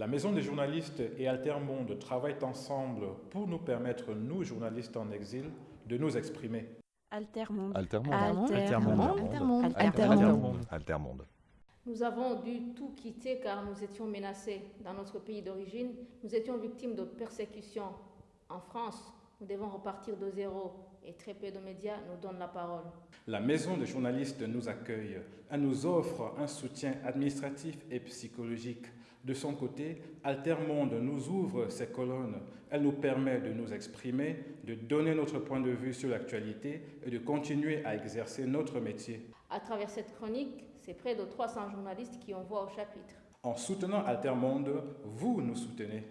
La Maison des journalistes et Altermonde travaillent ensemble pour nous permettre, nous journalistes en exil, de nous exprimer. Altermonde. Altermonde. Altermonde. Altermonde. Altermonde. Altermonde. Nous avons dû tout quitter car nous étions menacés dans notre pays d'origine. Nous étions victimes de persécutions. En France, nous devons repartir de zéro et très peu de médias nous donnent la parole. La maison des journalistes nous accueille. Elle nous offre un soutien administratif et psychologique. De son côté, Altermonde nous ouvre ses colonnes. Elle nous permet de nous exprimer, de donner notre point de vue sur l'actualité et de continuer à exercer notre métier. À travers cette chronique, c'est près de 300 journalistes qui ont voix au chapitre. En soutenant Altermonde, vous nous soutenez.